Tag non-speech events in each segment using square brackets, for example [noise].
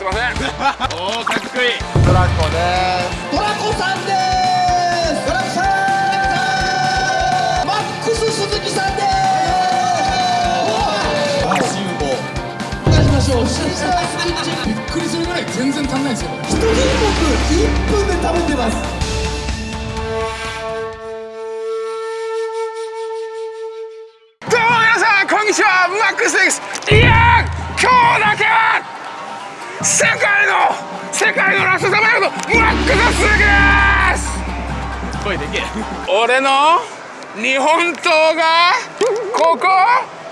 すいません。おおかっこいいトラコです。トラコさんです。トラコさんマックス鈴木さんです。お願いしましょうシャシャスキッチンびっくりす。るぐらい全然足んないです。よ一人僕1分で食べてます。どうも皆さんこんにちはマックスです。いや今日だけは世界の世界のラストサバイバルのマックス鈴木です。声でけ俺の日本刀がここ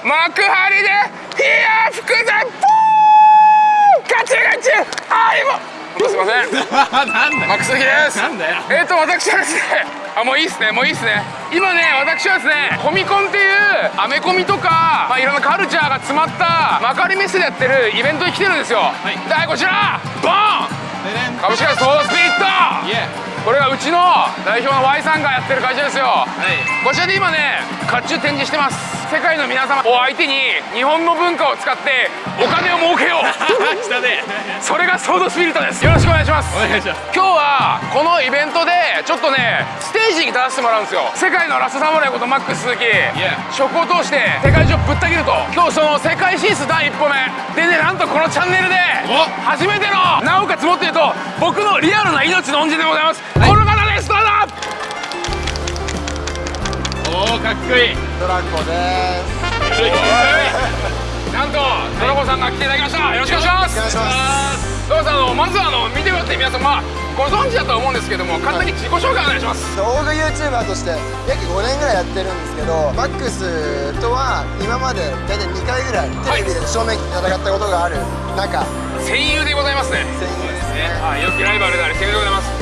幕張でいや吹くぜ。ポーガチガチあいもすいませんなん。だマックスですなんだよ。えっ、と私はですねあもういいっすねもういいっすね。今ね私はですねコミコンっていうアメコミとか、まあ、いろんなカルチャーが詰まった幕張メッセでやってるイベントに来てるんですよ。はい、こちらボーン!株式会社ソーダスピリットこれはうちの代表の Y さんがやってる会社ですよ、こちらで今ね甲冑展示してます。世界の皆様を相手に日本の文化を使ってお金を儲けよう。[laughs] それがソードスピリットです。よろしくお願いします。お願いします。今日はこのイベントでちょっとねステージに立たせてもらうんですよ。世界のラストサムライことマックス鈴木。食を通して世界中ぶった切ると。今日その世界進出第一歩目。でねなんとこのチャンネルで初めてのなおかつもっと言うと僕のリアルな命の恩人でございます、この方ですどうぞ。おおかっこいい。トラコです。なんとドラゴンさんが来ていただきました。よろしくお願いします。ドラゴンさんあのまずはあの見てもらって皆さんまあご存知だとは思うんですけども簡単に自己紹介お願いします、動画 YouTuber として約5年ぐらいやってるんですけどマックスとは今まで大体2回ぐらいテレビで正面戦ったことがある仲戦友でございますね。戦友ですね。はい良きライバルであり戦友でございます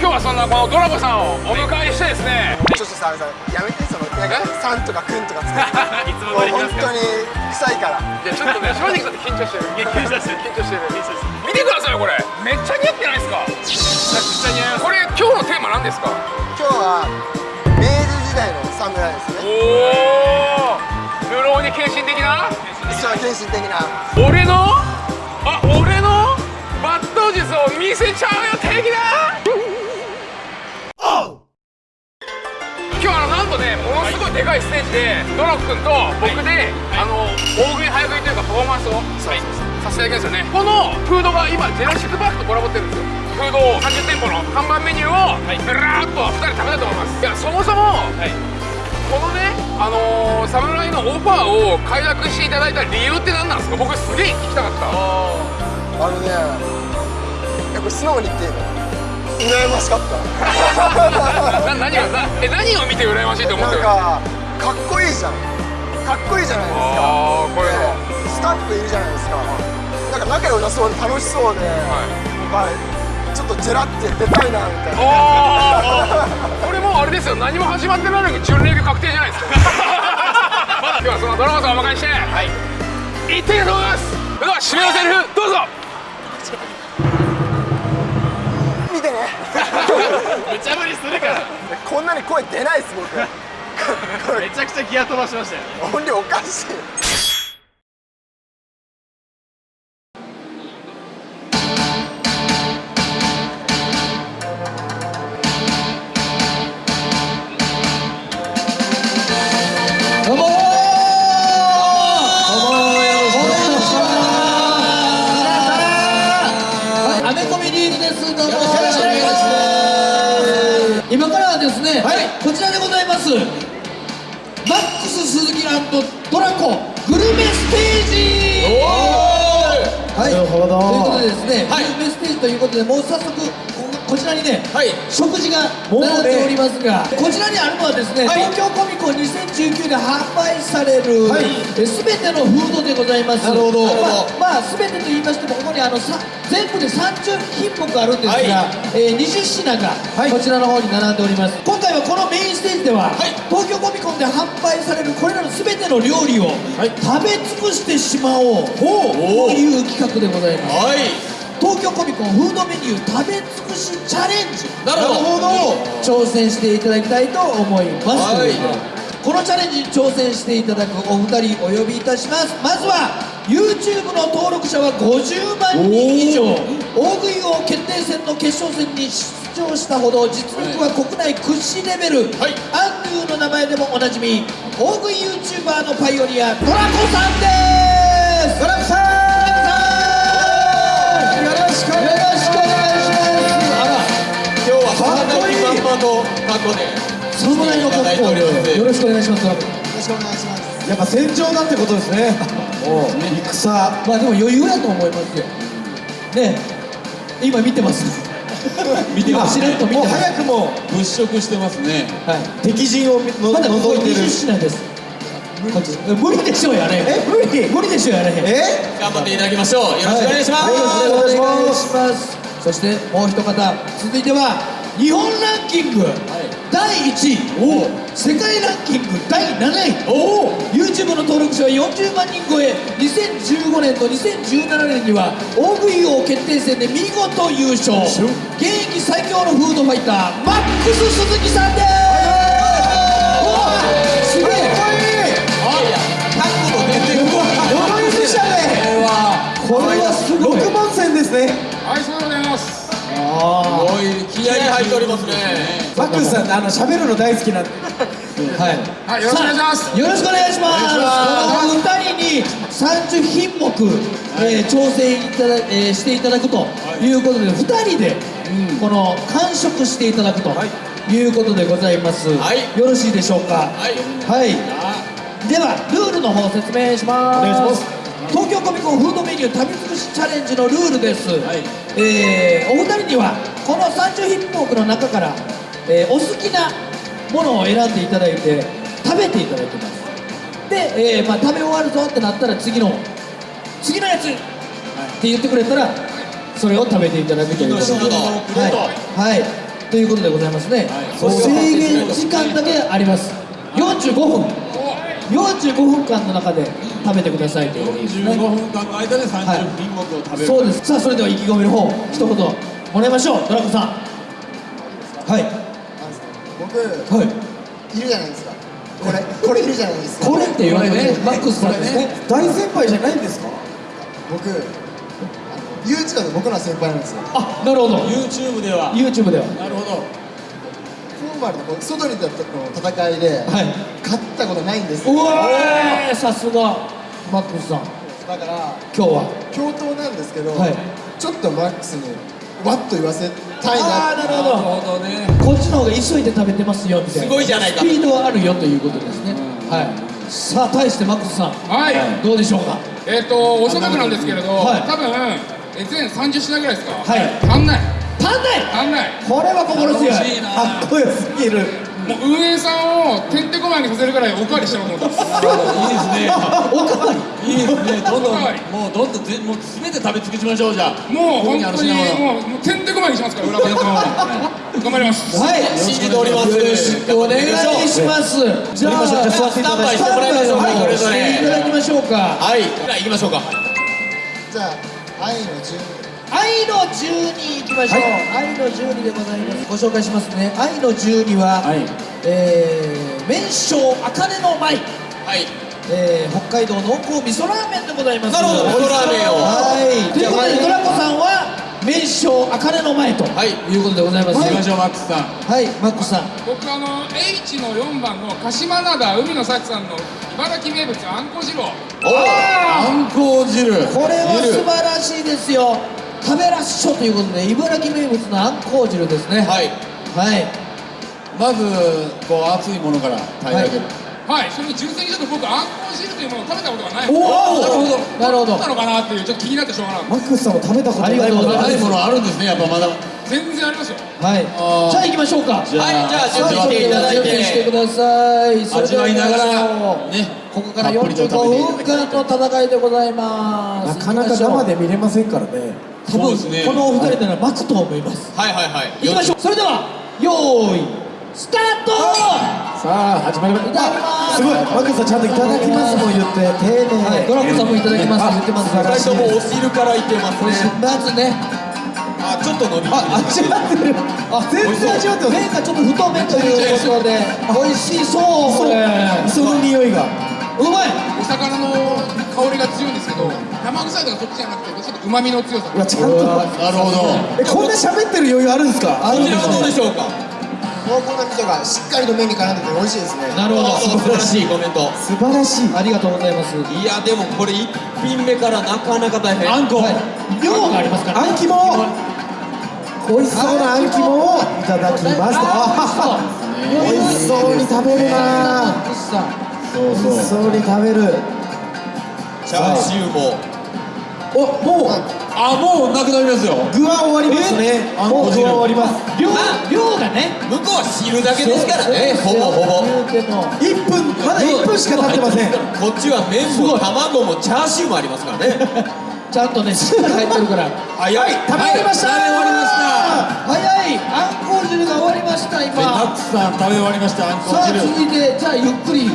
今日はそんなこのドラゴンさんをお迎えしてですね。ちょっとさやめてそのなんか「さん」とか「くん」とかつけていつも本当に臭いから。いやちょっとね正直さんって緊張してる。緊張してる緊張してる見てくださいよ。これめっちゃ似合ってないですかめちゃくちゃ似合いますこれ今日のテーマ何ですか今日は明治時代の侍ですねおお流浪に献身的なそう献身的な俺のあ俺の術を見せちゃうよ的な今日あのなんとねものすごいでかいステージでドラ君と僕で、あの大食い早食いというかパフォーマンスをさせていただきますよねこのフードが今ジェラシックパークとコラボってるんですよ。フードを30店舗の看板メニューをずらーっと2人食べたいと思います。いやそもそも、このねあのー、侍のオファーを快諾していただいた理由って何なんですか？僕すげえ聞きたかった。あのねやっぱ素直に言っていいの羨ましかった。な何がなえ何を見て羨ましいと思ってるなんかかっこいいじゃん。かっこいいじゃないですか。あーこれでスタッフいるじゃないですか。なんか仲良さそうで楽しそうで、まあちょっとジェラって出たいなみたいな。ああこれもうあれですよ。何も始まってないのに準レギュ確定じゃないですか。[laughs] 今日はそのドラゴンさんをお迎えして。はい。行ってみたいと思います。それでは締めのセリフどうぞ見てね。無茶ぶりするから。こんなに声出ないです僕。めちゃくちゃギア飛ばしましたよ音量おかしいますが、こちらにあるのはですね、東京コミコン2019で販売される、えすべてのフードでございます。なるほどまあ、まあ、すべてと言いましてもここにあのさ全部で30品目あるんですが、えー20品がこちらの方に並んでおります。今回はこのメインステージでは、東京コミコンで販売されるこれらのすべての料理を食べ尽くしてしまおうという企画でございます東京コミコンフードメニュー食べ尽くしチャレンジ。なるほど。挑戦していただきたいと思います、このチャレンジに挑戦していただくお二人お呼びいたします。まずは YouTube の登録者者は50万人以上。大食い王決定戦の決勝戦に出場したほど実力は国内屈指レベル、はい。アンドゥの名前でもおなじみ大食い YouTuber のパイオニアトラコさんです。トラコさんしくお願いします。あら今日は侍まんまの格好で侍の格好でよろしくお願いします。よろしくお願いします。やっぱ戦場だってことですね。おう戦まあでも余裕だと思いますよ。ね。え今見てます。[laughs] 見てます。しれっと見てもうます早くも物色してますね。はい。敵陣をのまだここ覗いてる。20品です無理でしょやれ。え無理？無理でしょやれ。へんえ？頑張っていただきましょう。よろしくお願いします、はい、よろしくお願いします。そしてもう一方続いては日本ランキング、第1位。世界ランキング第7位。YouTube の登録者は40万人超え。2015年と2017年には大食い王決定戦で見事優勝。現役最強のフードファイターマックス鈴木さんです入っておりますね。マックスさんあの喋るの大好きな。んではい。はいよろしくお願いします。よろしくお願いします。この二人に30品目、えー挑戦いただ、えーしていただくということで二人でこの完食していただくとい。うことでございます、はい。よろしいでしょうか？はい。はい。ではルールの方説明します。お願いします。東京コミコンフードメニュー食べ尽くしチャレンジのルールです、えーお二人にはこの30品目の中から、えーお好きなものを選んでいただいて食べていただきます。で、えーまあ、食べ終わるぞってなったら次の次のやつって言ってくれたらそれを食べていただくという。ことではい、はい、ということでございますね、制限時間だけあります。45分。45分間の中で食べてくださいという。ことですね15分間の間で30品目を食べる、そうです。さあそれでは意気込みの方一言もらいましょう。ドラコさん。はい。僕はい。いるじゃないですか。これこれいるじゃないですか。これって言われてマックスさんですね。大先輩じゃないんですか？僕あの YouTube で僕の先輩なんですよ。あなるほど。YouTube では。YouTube では。なるほど。フォーマルの外に出たの戦いではい。勝ったことないんですうよわーさすが。マックスさん。だから今日は。共闘なんですけど、はい。ちょっとマックスにワッと言わせたいな。ああなるほど。ほどね。こっちの方が急いで食べてますよみたいな。すごいじゃないか。スピードはあるよということですね。はい。さあ対してマックスさん。はい。どうでしょうか？えっとおそらくなんですけれどはい。多分え全30品ぐらいですか？はい。足んない。足んない。足んない。これは心強い。かっこよすぎるもう運営さんをてんてこまいにさせるぐらいおかわりしてると思ってますいいですねおかわり？いいですね。どんどんはいもうどんどんぜもう全て食べ尽くしましょうじゃあ。もう本当にもうもうてんてこまいにしますから裏方の頑張りますはい信じておりますよろしくお願いしますじゃあスタンバイしてもらいましょうはいそれぞれいただきましょうかはいじゃあ行きましょうかじゃあ愛の12愛の12いきましょう、愛の12でございます。ご紹介しますね。愛の12は、はい。えー、麺匠茜の舞、はい。えー、北海道濃厚味噌ラーメンでございます。なるほど。味噌ラーメンを。はい。ということでドラコさんは麺匠茜の舞と。はい。いうことでございます。行きましょうマックスさん。はいマックスさん。僕あの H の4番の鹿島灘海の幸さんの茨城名物あんこ汁を。おあんこう汁。これは素晴らしいですよ食べらっしょということで茨城名物のあんこう汁ですね。はい。はい。まずこう熱いものから平らげる。はい。それに純粋にちょっと僕あんこ汁というものを食べたことがないおおなるほど。なるほど。なのかなっていうちょっと気になってしょうがない。マックスさんも食べたことないもありがとうございます。ないものあるんですねやっぱまだ全然ありますよ。はい。じゃあ行きましょうか。はい。じゃあ準備していただい準備してくてださい。味わいながらね。ここからたっぷりと食べてい45ただきたい分間の戦いでございます。なかなか生で見れませんからね多分そうですね。このお二人なら巻くと思います。はいはいはい。行きましょう。それではよーいスタート。さあ始まりましいただきます。すごい。マックスさんちゃんといただきますも言って丁寧。はいドラコさんもいただきます。言ってます素晴らしい二人とも。お汁からいってますね。まずね。あちょっと伸びあ味わってる。あ全然味わってます。麺がちょっと太めということで美味しそう。これ磯の匂いがうまい！魚の香りが強いんですけど生臭いとかそっちじゃなくてちょっと旨味の強さ。うわちゃんと。なるほど。えこんな喋ってる余裕あるんですか？あるんですどうでしょうか。濃厚な味噌がしっかりと麺に絡んでて美味しいですね。なるほど。素晴らしいコメント。素晴らしい。ありがとうございます。いやでもこれ一品目からなかなか大変。あんこ。はい。量がありますからあん肝。美味しそうなあん肝をいただきますあ美味しそう。に食べるなそうそう。に食べるチャーシューも。おもうあもうなくなりますよ。具は終わりますね。あんこもう具は終わります。量量がね。向こうは汁だけですからね。ほぼほぼ。言うても1分まだ1分しか経ってません。こっちは麺も卵もチャーシューもありますからね。[laughs] ちゃんとねしっかり入ってるから。早い。食べ終わりました。食べ終わりました。早い。あんこ汁が終わりました今。たくさん食べ終わりましたあんこさあ汁続いてじゃあゆっくり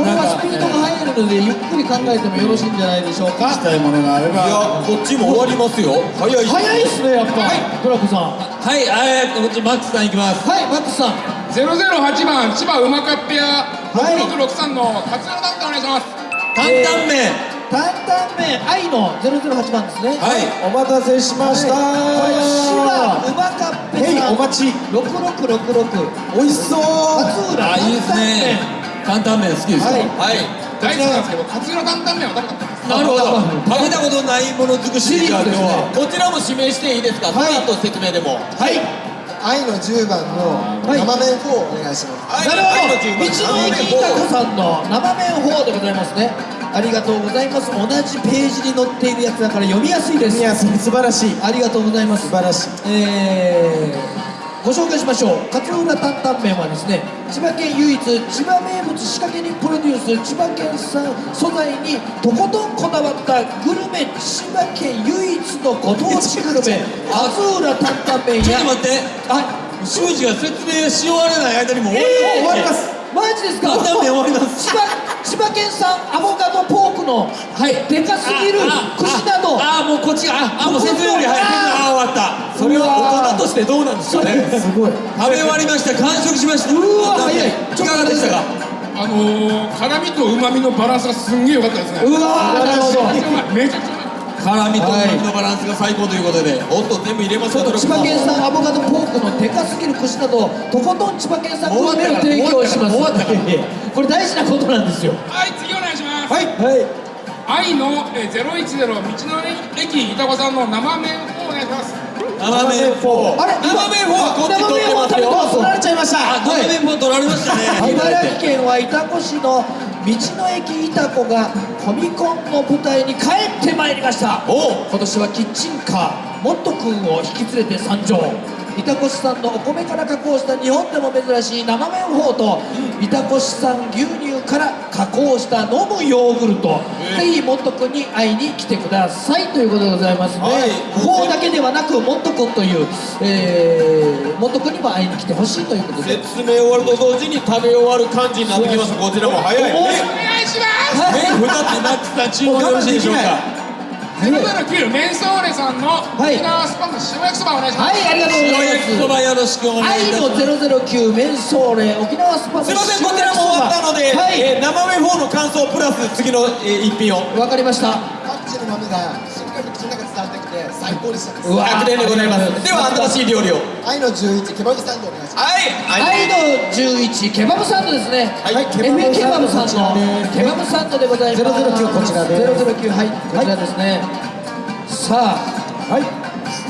これはスピードが速いのでゆっくり考えてもよろしいんじゃないでしょうか。したいものがあれいやばこっちも終わりますよ。早い早いっすねやっぱ。トラコさん。はいえー、こっちマックスさんいきます。はいマックスさん。008番千葉うまかっぺやはい。6663の勝浦担当お願いします。担々麺。担々麺愛の008番ですね。はい。お待たせしました。これ芝うまかっぺさんお待ち6666美味しそう勝浦あいいですね担々麺好きですよ、はい。はい。大好きなんですけど勝浦担々麺は食べたことなるほど。食べたことないもの尽くしですからシリーズですね。こちらも指名していいですか、はい。その後説明でも。はい。愛の10番の生麺4お願いします。なるほど。道の駅いたこさんの生麺法でございますね。ありがとうございます。同じページに載っているやつだから読みやすいです。いや素晴らしい。ありがとうございます。素晴らしい。えーご紹介しましょう。勝浦担々麺はですね千葉県唯一千葉名物仕掛け人プロデュース千葉県産素材にとことんこだわったグルメ千葉県唯一のご当地グルメ勝浦担々麺やちょっと待って。はい修二が説明し終われない間にもう終えーわり終わります。マジですか？担々麺終わります。千葉千葉県産アボカドポークのはい。でかすぎる串など。ああもうこっちがああもう説明より早いああ終わった。それは大人としてどうなんですかね。すごい。食べ終わりました。完食しました。うわ早い。いかがでしたか？あのー、辛みと旨みのバランスがすんげえ良かったですね。うわーなるほどめちゃ辛みと旨味のバランスが最高ということでおっと全部入れますか千葉県産アボカドポークのでかすぎる串などとことん千葉県産グルメを提供します。これ大事なことなんですよ。はい次お願いします。はい。はい。愛のえー010道の駅板子さんの生麺をお願いします生麺4あれ生麺4はこっち取ってますよ。取られちゃいました。あ生麺4取られましたね。茨城県は潮来市の道の駅いたこがコミコンの舞台に帰ってまいりました。お今年はキッチンカーモット君を引き連れて参上。潮来市産のお米から加工した日本でも珍しい生麺法と潮来市産牛乳から加工した飲むヨーグルト、ぜひモット君に会いに来てくださいということでございますね、はい。法だけではなくモット君という、えー、モット君にも会いに来てほしいということで。説明終わると同時に食べ終わる感じになってきましたこちらも早いおね。お願いします。麺2つマックスさん注文よろしいでしょうか？009メンソーレさんのはい。沖縄スパム塩焼きそばお願いします、はいありがとうございます。塩焼きそばよろしくお願いいた愛しのます009メンソーレ沖縄スパム。すいませんこちらも終わったので、はい、えー生麺4の感想プラス次の、えー一品を。わかりました。パクチーの豆が口の中に伝わってきて最高でしたうわ100点でございます。では新しい料理を。愛の11ケバブサンドお願いします。はい。愛の11ケバブサンドですね。はい。ケバブケバブさんのケバブサンドでございます。009こちらです。009はい。こちらですね、さあはい。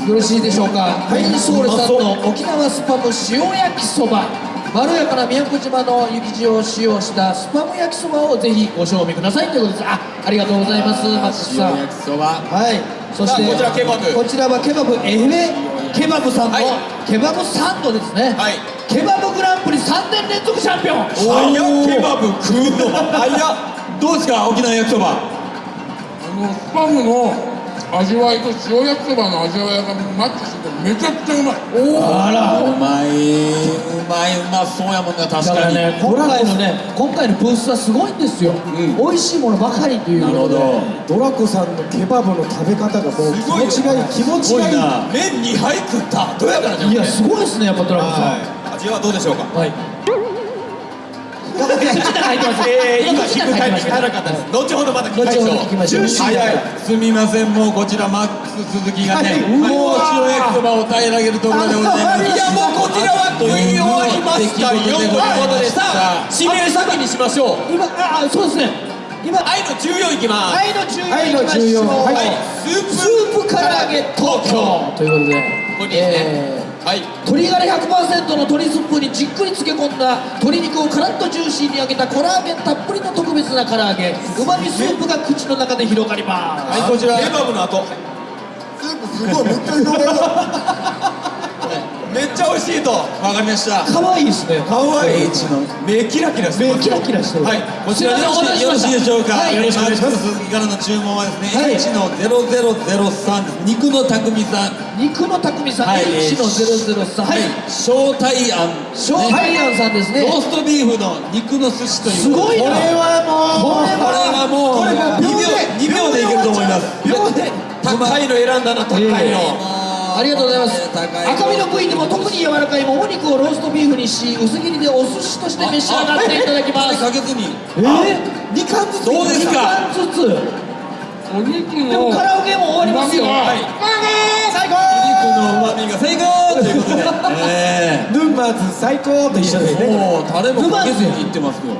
よろしいでしょうか。メンソーレさんの沖縄スパム塩焼きそばまろやかな宮古島の雪塩を使用したスパム焼きそばをぜひご賞味くださいということです。あありがとうございます。マックスさん。塩焼きそば。はい、そしてこちらケバブ。こちらはケバブエフレケバブさんのはい。ケバブサンドですね、はい。ケバブグランプリ3年連続チャンピオン。ケバブ食うのどうですか沖縄焼きそば。あのスパムの味わいと塩焼きそばの味わいがマッチしててめちゃくちゃうまい。あら。うまいうまいうまそうやもんな確だかにね今回のね今回のブースはすごいんですよ、美味しいものばかりという。なるほど。ドラコさんのケバブの食べ方がもう気すごいよ持ちがいい気持ちがいい。麺2杯食った。どうやからじゃんいやすごいですねやっぱドラゴンさん。はい。味はどうでしょうか？はいえー、今くタイミングなかったです。後ほどまた聞きましい。すみません。もうこちらマックス鈴木がね、もう塩焼きそばを平らげるところでございます。いやもうこちらは食い終わりましたよ。ということでさあ締め先にしましょう。今あそうですね。今愛の14いきます。愛の14愛のいきましょう。14はい。スープスープ唐揚げ東京。ということでここにですね。えーはい。鶏ガラ100%の鶏スープにじっくり漬け込んだ鶏肉をカラッとジューシーに揚げたコラーゲンたっぷりの特別な唐揚げ。うまみスープが口の中で広がります。はいこちら。レバブの後。スープすごいめっちゃ広がるめっちゃ美味しいと。わかりました。可愛いですね。かわいい目キラキラしてます目キラキラしてる。はい。こちらでよろしいでしょうか、はい。よろしくお願いします。マックス鈴木からの注文はですね、はい H の0003です肉の匠さん。肉の匠さん、はい。H の003はい。小大庵小海岸さんですね。ローストビーフの肉の寿司という。すごいな。これはもう。これはもう。これもう。2秒2秒でいけると思います。秒で。高いの選んだな高いの、ありがとうございます。赤身の部位でも特に柔らかいもも肉をローストビーフにし薄切りでお寿司として召し上がっていただきます。かけずにえー、2貫ずつどうですか。2貫ずつ。お肉でものカラオケも終わりますよ。うまみが最高。肉の旨味が最高ということで、[laughs] えヌンバーズ最高と一緒でね。もうタレもかけずにいってますよ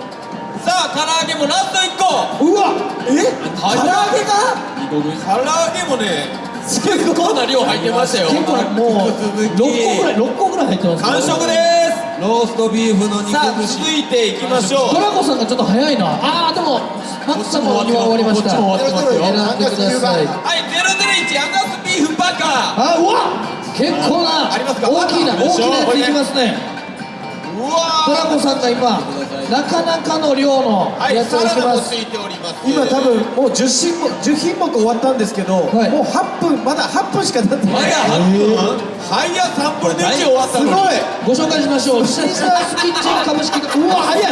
さあ唐揚げもラスト1個。うわえ？唐揚げが？二個分唐揚げもね結構な量入ってましたよ。結構もう6個ぐらい [laughs] 6個ぐらい入ってます完食です。ローストビーフの肉さあ続いていきましょう。トラコさんがちょっと早いな。あーでもマックスさんも今終わりました。こっちも終わってますよ。選んでください。はい001アンガスビーフバカあうわ結構なありますか？大きいな大きなやついきますねトラコさんが今なかなかの量のはいやつをしてます。もついております。今多分もう10品目10品目終わったんですけど、はい。もう8分まだ8分しか経ってない。早8分。早3分の1終わったすごい。ご紹介しましょう。シーザースキッチン株式会 [laughs] うわ早い。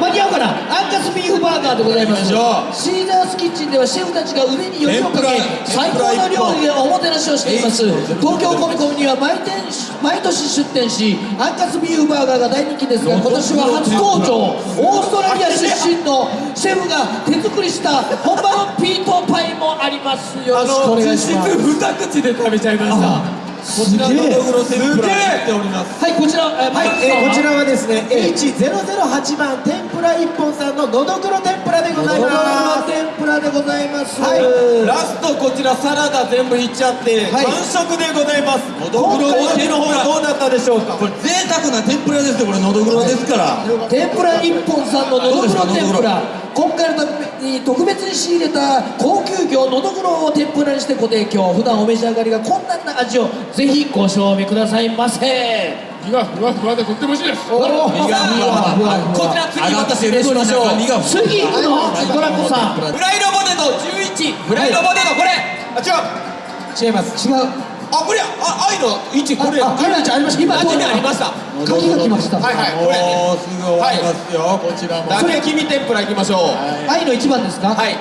間に合うかな。アンガスビーフバーガーでございます。シーザースキッチンではシェフたちが腕によりをかけ最ら高の料理でおもてなしをしています。東京コミコミには毎店毎年出店しアンガスビーフバーガーが大人気ですが今年は初登場。オーストラリア出身のシェフが手作りした本場のピートパイもありますよろしくお願いします2口で食べちゃいましたこちらのどぐろ天ぷらております。はいこちら、えー、マはい、えーこちらはですね H008 番天ぷら一本さんののどぐろ天ぷらでございのどぐろます天ぷらでございます、はい。ラストこちらサラダ全部いっちゃってはい。完食でございます。のどぐろ今回の方はどうだったでしょうか？これ贅沢な天ぷらですよこれのどぐろですから。天ぷら一本さんののどぐろ天ぷら今回のために特別に仕入れた高級魚のどぐろを天ぷらにしてご提供普段お召し上がりが困難な味をぜひご賞味くださいませ。身がふわふわでとっても美味しいです。身がふわふわこちら次また失礼しましょう次行くのドラコさん。フライドポテト11フライドポテトこれ。あ違う。違います。違うあこれあ愛の1これああありました。今あこれありました。鍵が来ました。はいはいこれもうすぐ終わりますよ、こちらも。だけ黄身天ぷらいきましょう。愛の一番ですか？はい。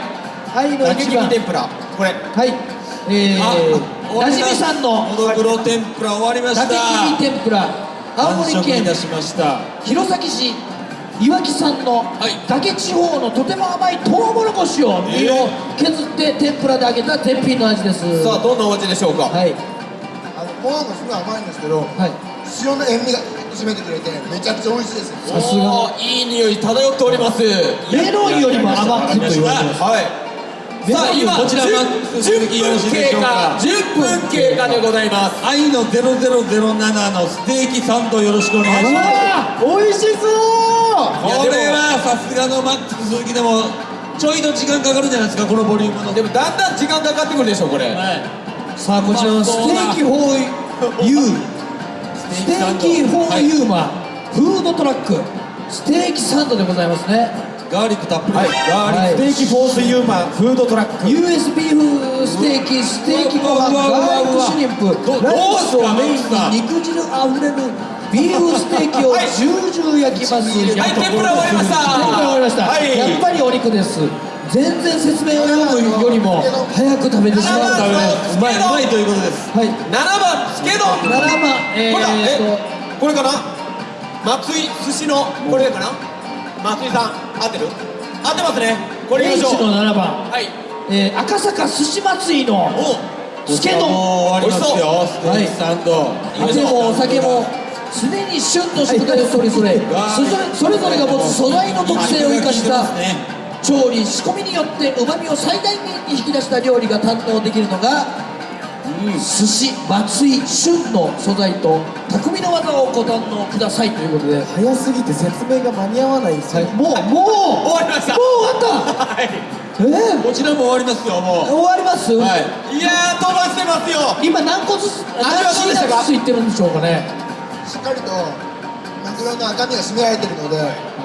愛の一番。天ぷら。これ。はい。えあー、なじみさんの。のどぐろ天ぷら終わりました。竹切り天ぷら。青森県たしました。弘前市いわき産のい。岳地方のとても甘いトウモロコシを身を削って天ぷらで揚げた絶品の味です。さあどんなお味でしょうか？はい。あのご飯がすごい甘いんですけどはい。塩の塩味が締めてくれてめちゃくちゃ美味しいですさすが。いい匂い漂っております。メロンよりも甘くと言われてます。はい。さあ今こちら10続きよろしいでしょうか10分経過でございます。愛の0007のステーキサンドよろしくお願いします。美味しそう。これはさすがのマックス鈴木でもちょいと時間かかるんじゃないですかこのボリュームの。でもだんだん時間かかってくるでしょこれ。はいさあこちらのステーキフォーユー。ステーキフォーユーマフードトラック。ステーキサンドでございますね。ガーリックたっぷり、はい。ガーリックステーキフォースユーマンフードトラック。US ビーフステーキ。ステーキご飯ガーリックシュリンプ。どライスをメインに肉汁あふれるビーフステーキをはい。ジュージュー焼きます。はい天ぷら終わりました。天ぷら終わりました、はい。やっぱりお肉です全然説明を読むよりも早く食べてしまうためうまいうまいということです。はい。7番つけ丼。7番えこれだ。ー、これかな？松井寿司のこれかな？松井さん合ってる？合ってますね。これいきましょう。の7番、はい。えー赤坂寿司祭りのおスケ丼。もう終わりますよ。ステーキサンド。酒もお酒も常に旬の食材をそれぞれそれぞれそれぞれが持つ素材の特性を生かした調理仕込みによってうまみを最大限に引き出した料理が堪能できるのが、寿司松井旬の素材と匠の技をご堪能くださいということで。早すぎて説明が間に合わないですもうもう終わりました。もう終わった。はい。え？ー、こちらも終わりますよも終わります、うはい。いやー飛ばしてますよ。今何個ずつ味はどうでしたか？何品ずついってるんでしょうかね。しっかりとマグロの赤身が締められてるので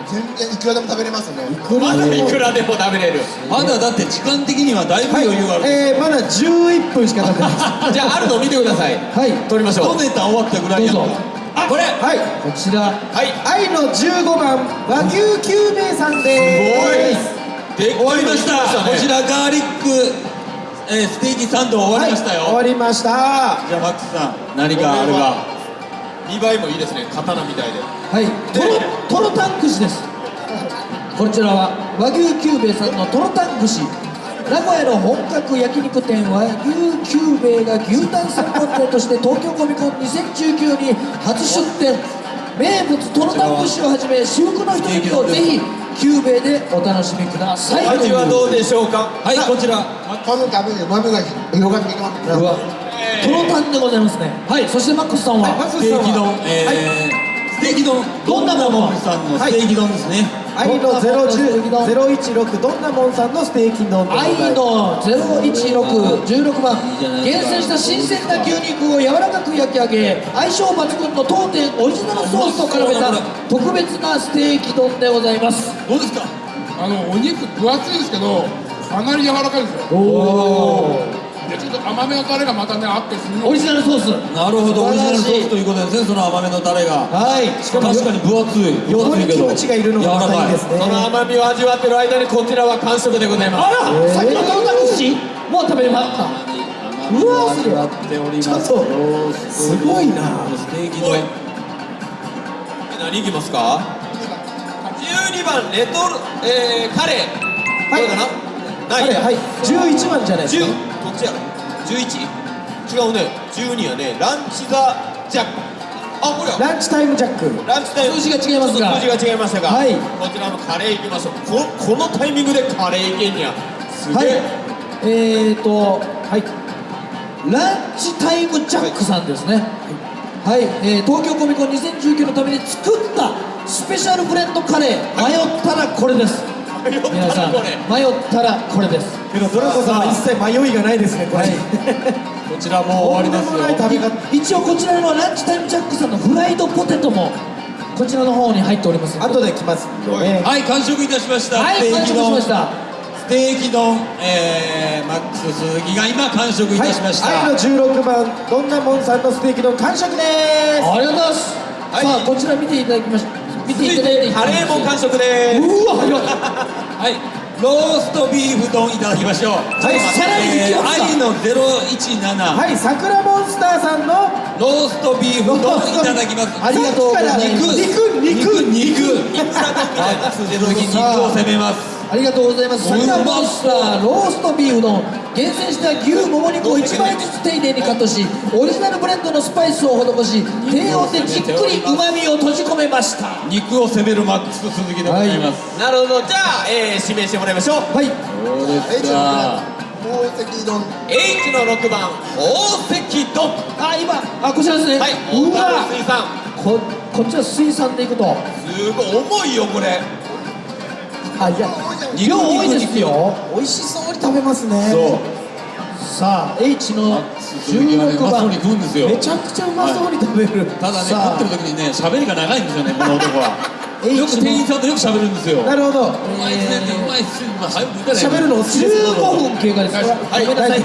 全然いくらでも食べれますね。まだいくらでも食べれる。まだだって時間的にはだいぶ余裕がある、えー、まだ11分しか経ってない。[laughs] じゃああるのを見てください。はい。撮りましょう。一ネタ終わったぐらいやんどうぞ。あこれ。はい。こちら。はい。愛の15番和牛久兵衛さんです。で終わりました。ね。こちらガーリック、えーステーキサンド終わりましたよ、はい、終わりました。じゃあマックスさん何かあるが見栄えもいいですね。刀みたいではい。トロトロタン串です。こちらは和牛久兵衛さんのトロタン串。名古屋の本格焼肉店和牛久兵衛が牛タン専門店として東京コミコン2019に初出店。名物トロタン串をはじめ至福のひとときをぜひ久兵衛でお楽しみください。味はどうでしょうか？はいこちら。噛むたびにうまみが広がってきますうわ。トロタンでございますね。はいそしてマックスさんは、ステーキ丼、えーステーキ丼どんなものさんのステーキ丼ですね、愛の010 016どんなもんさんのステーキ丼愛の011616番。いいじゃないですか。厳選した新鮮な牛肉を柔らかく焼き上げ相性抜群の当店オリジナルソースと絡めた特別なステーキ丼でございます。どうですか？あのお肉分厚いですけどかなり柔らかいですよ。でちょっと甘めのタレがまたねあってすごい。オリジナルソース。なるほどオリジナルソースということですねその甘めのタレが。はい。しかも確かに分厚い分厚いけどキムチがいるのがまたいいですね。その甘みを味わってる間にこちらは完食でございます。あら、えー先のトロタン串もう食べれました。うわすやっております。ちょっとロースすごいなステーキおい丼何いきますか12番レトル、えー、カレーはいはい11番じゃないです10かどっちやろ11違うね。12やねランチザジャック。あこれやランチタイムジャック。ランチタイム。数字が違いますが。数字が違いましたが、はい。こちらのカレーいきましょう。ここのタイミングでカレーいけんにゃすはい。げえ、えーとはい。ランチタイムジャックさんですね。はい、えー東京コミコン2019のために作ったスペシャルブレンドカレー。迷ったらこれです皆さん迷ったらこれです。けどドラコさんは一切迷いがないですねこれ、[laughs] こちらもう終わりでもない食べよ方一応こちらのランチタイムジャックさんのフライドポテトもこちらの方に入っております後で来ます。んでねはい完食いたしました。はい完食しました。ステーキ丼えー、マックス鈴木が今完食いたしました、はい、愛の16番どんなもんさんのステーキ丼完食ですありがとうございます、はいさあこちら見ていただきまし見て続いいただいててカレーも完食です。うわ早っはい。ローストビーフ丼いただきましょう。はいさらに行きますか。愛の017、はい桜モンスターさんのローストビーフ丼いただきます。ありがとうございます。肉肉肉。肉肉。マックス鈴木肉を攻めますありがとうございます。そう桜モンスターローストビーフ丼厳選した牛もも肉を1枚ずつ丁寧にカットしオリジナルブレンドのスパイスを施し低温でじっくりうまみを閉じ込めました。は肉を攻めるマックス鈴木でございます、なるほど。じゃあ、えー、指名してもらいましょう。い。そうですか宝石丼 H の6番宝石丼あ今あこちらですね、はい。う大わ。樽水産。ここっちは水産でいくと。すごい重いよこれあいや肉量多いですよ。美味しそうに食べますね。そう。さあ H の鈴木はねう16番めちゃくちゃうまそうに食べる、ただね食ってる時にね喋りが長いんですよねこの男はよく店員さんとよく喋るんですよ。なるほど。うまいっすねうまいっすねまあ早く言ったらいい喋るのお好きです15分経過です。はいごめんなさい。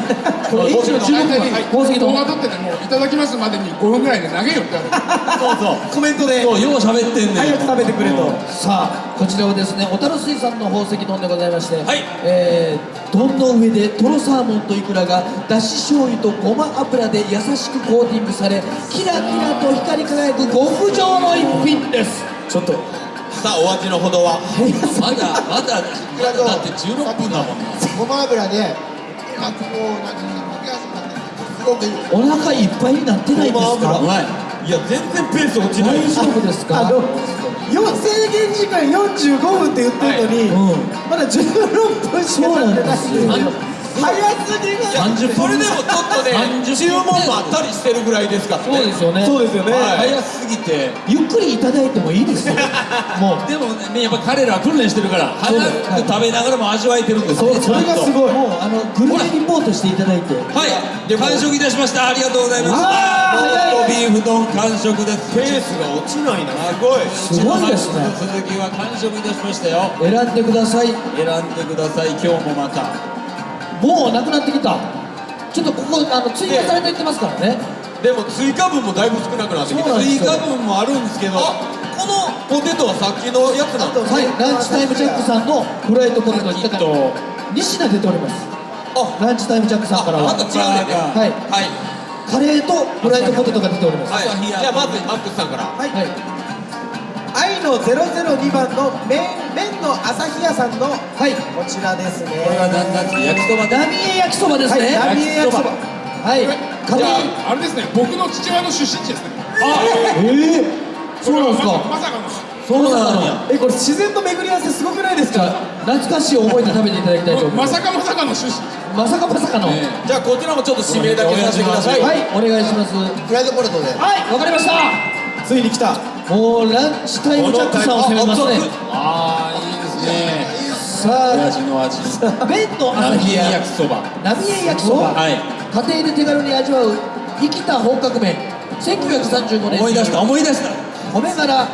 これ H の16番宝石丼動画撮っててもういただきますまでに5分ぐらいで投げよって言われて。そうそう。コメントで。そうよう喋ってんねん。早く食べてくれと。さあこちらはですね小樽水産の宝石丼でございまして、はい。えー、丼の上でトロサーモンとイクラがだし醤油とごま油で優しくコーティングされキラキラと光り輝く極上の一品です。ちょっとさあお味のほどは。まだまだまだだって16分だもんなごま油でなんかこうなんかすくなってすごくいい。お腹いっぱいになってないんですか？い。いや全然ペース落ちない大丈夫ですか？あのよ制限時間45分って言ってるのに、うん。まだ16分しか経ってないんですよ早すぎる。30分。それでもちょっとね30注文もあったりしてるぐらいですからそうねですよね。そうですよね、はい。早すぎて。ゆっくりいただいてもいいですよ。[laughs] もう。でもねやっぱ彼らは訓練してるから早く食べながらも味わえてるんですね。それがすごい。もうあのグルメリポートしていただいて。はい。完食いたしました。ありがとうございます。ロー。ビーフ丼完食です。ペースが落ちないな。すごいすごいですねうちの鈴木は完食いたしましたよ。選んでください。選んでください。今日もまたもうなくなってきた。ちょっとここあの追加されていってますからね。でも追加分もだいぶ少なくなってきて追加分もあるんですけどあこのポテトはさっきのやつなんですはいランチタイムジャックさんのフライドポテトにだから。2品出ております。あランチタイムジャックさんから。はあまた違うねはいはいカレーとフライドポテトが出ておりますはいじゃあまずマックスさんからはいはい愛の002番の麺麺の朝日屋さんのはい。こちらですね。これは何なんですか焼きそばで浪江焼きそばですね。はい浪江焼きそば。はい。家じゃ庭ああれですね。僕の父親の出身地ですね。ええそうなんですか。まさかのそうなの。えこれ自然と巡り合わせすごくないですか？懐かしい思いで食べていただきたいと思いまますさかまさかの出身地。まさかまさかの。はいじゃあこちらもちょっと指名だけさせてください。お願いします。フライドポテトで。はい。わかりました。ついに来たもうランチタイムジャックさんを攻めますね。ああいいですね。さ親父の味。あ麺の朝日屋焼きそば。浪江焼きそば、はい。家庭で手軽に味わう生きた本格麺1935年思い出した思い出した米殻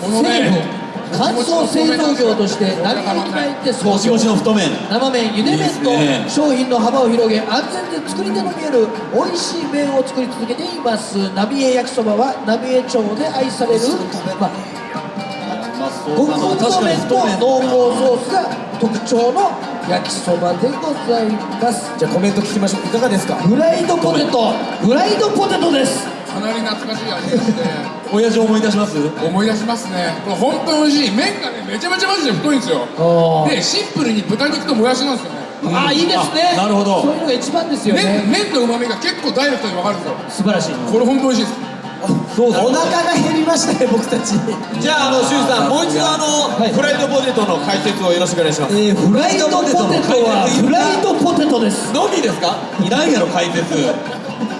成分乾燥製造業として浪江に入って創業もちの太麺。生麺ゆで麺と商品の幅を広げ安全で作り手の見える美味しい麺を作り続けています。浪江焼きそばは浪江町で愛される、まあ、極う太麺と濃厚ソースが特徴の焼きそばでございます。じゃあコメント聞きましょう。いかがですか？フライドポテト。フライドポテトですかなり懐かしい味でして。親父思い出します？思い出しますね。これ本当に美味しい。麺がねめちゃめちゃマジで太いんですよ。あでシンプルに豚肉ともやしなんですよね。あいいですね。あなるほど。そういうのが一番ですよ麺ね。麺の旨味が結構ダイレクトに分かるんですよ。素晴らしい。これ本当美味しいです。そうだお腹が減りましたね僕たち。[laughs] じゃああのシュウさんもう一度あのはい。フライドポテトの解説をよろしくお願いします。えーフライドポテトはフライドポテトです。のみですか？いらんやろ解説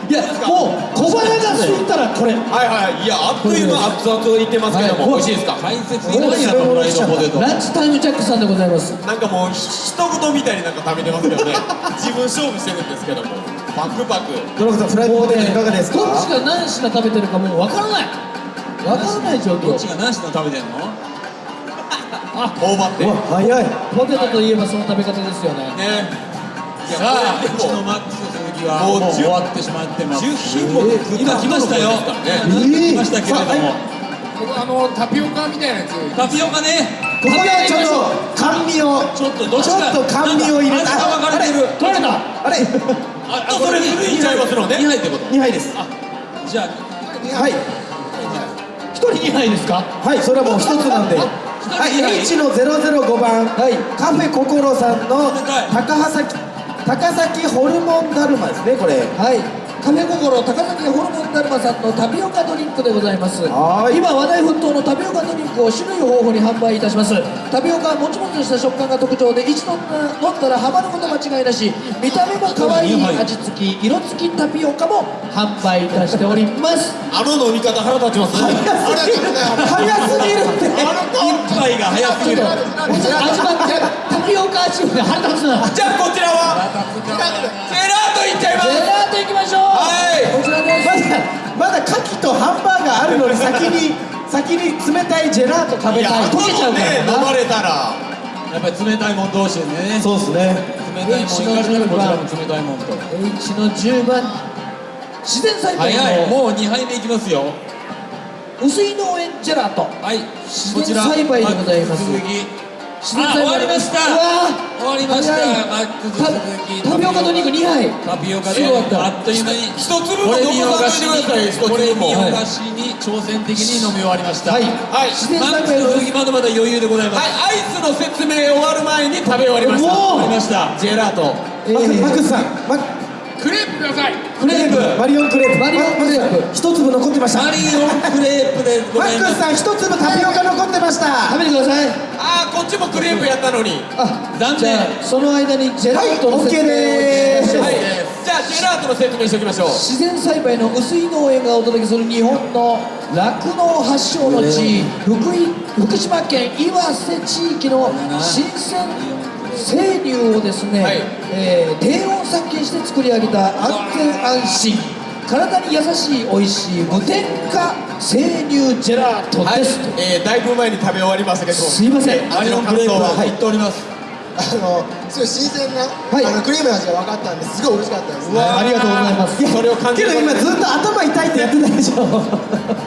いやもう小腹が空いたらこれ。はいはい。いやあっという間熱々を言ってますけども、はい。美味しいですか？解説いらんやろフライドポテトランチタイムジャックさんでございますなんかもうひと事みたいになんか食べてますけどね自分勝負してるんですけどもパクパクドラゴンさんフライドポテトいかがですかどっちが何品食べてるかもうわからないわからない状況どっちが何品食べてんの頬張って早いポテトといえばその食べ方ですよねねいやさあこれでものマックスもうもう10終わってしまってます。10品目食った。今来ましたよ。ましたけれども。僕あのタピオカみたいなやつ。タピオカね。ここでちょっと甘味をちょっとどっちか。ちょっと甘味を入れた。味が分かれてる。取れた？あれ。ああそれ古いんちゃいますのね2杯ってこと？2杯です。じゃあ。はい。一人2杯ですか？はいそれはもう一つなんで。人はい二杯 H の005番。はい。カフェ心さんの高崎高崎ホルモンだるまですねこれ。はい。カフェ心高崎ホルモンだるまさんのタピオカドリンクでございます。はい。今話題沸騰のタピオカドリンクを種類豊富に販売いたします。タピオカはもちもちとした食感が特徴で一度飲んだらハマること間違いなし。見た目も可愛い味付き色付きタピオカも販売いたしております。あの飲み方腹立ちますね。早すぎる。早すぎる。って一杯が早すぎる。味わってタピオカ味で腹立つな。じゃあこちらはジェラートまだ牡蠣とハンバーガーあるのに先に [laughs] 先に冷たいジェラート食べたい溶けちゃうからね飲まれたら。やっぱり冷たいもん同士でね。そうですね。冷たいもんいかれたらこちらも冷たいもんと。H の10番。自然栽培の。早いもう2杯目いきますよ。薄い農園ジェラート。はい自然栽培でございます終わりました。終わりました。マックス鈴木。タタピオカと肉2杯。タピオカすごかった。あっという間に。一粒も残さないでください一粒もにこれにお菓子に挑戦的に飲み終わりました。はい。はい。自然マックス鈴木まだまだ余裕でございます。はい。アイスの説明終わる前に食べ終わりました。もう終わりました。ジェラート。えマックースさんマクレープください。クレープ。マリオンクレープ。マリオンクレープ。マ一粒残ってましたマリオンクレープでごマざいます。ックスさん一粒タピオカ残ってました。食べてください。ああこっちもクレープやったのに。あ残念。じゃあその間にジェラートの説明をいたしましょうはいじゃあジェラートの説明しておきましょう。自然栽培の薄い農園がお届けする日本の酪農発祥の地福井福島県岩瀬地域の新鮮生乳をですね、はい。えー低温殺菌して作り上げた安全安心体に優しい美味しい無添加生乳ジェラートはい。です、、えー、だいぶ前に食べ終わりましたけどすいません。マリオンクレープは入っております。あのすごい新鮮な、はい。あのクリームの味が分かったんです。ごい美味しかったです。ありがとうございます。それを感じけど今ずっと頭痛いってやってたでしょ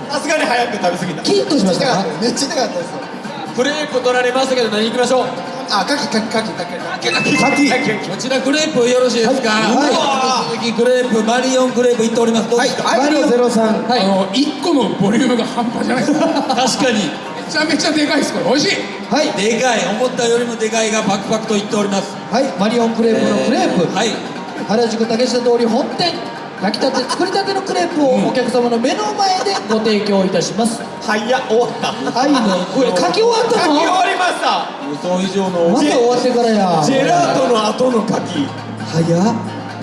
さすがに早く食べ過ぎた。キーッとしましためっちゃ痛かったですクレープ取られましたけど何行きましょう？あカキカキカキカキカキカキカキこちらクレープよろしいですか？はい。マックス鈴木クレープマリオンクレープいっております。どうですか？マリオゼロさん。はい。あの1個のボリュームが半端じゃないですめ確かに。ちゃめちゃでかいですこれ。美味しい。はい。でかい。思ったよりもでかいがパクパクといっております。はい。マリオンクレープのクレープ、はい。原宿竹下通り本店焼きたて作りたてのクレープをお客様の目の前でご提供いたします、早っ終わった。はいねこれ書き終わった書き終のわりました。予想以上のまだ終わってからやジェラートの後の柿早っ。